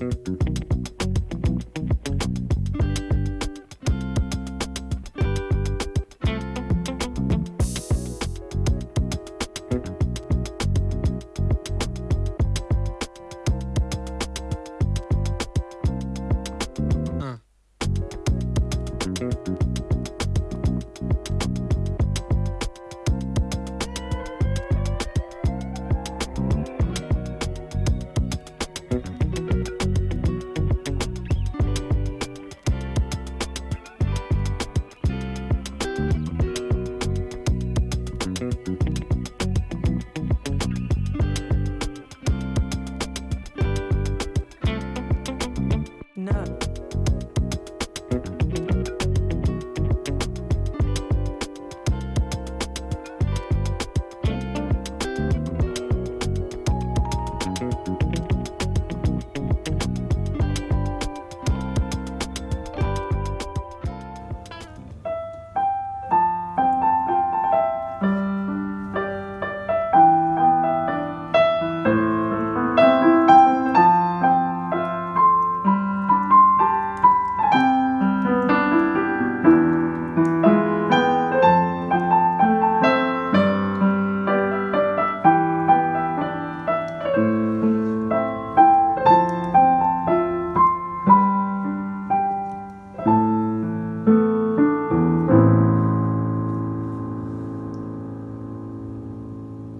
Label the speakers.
Speaker 1: Müzik Música